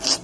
you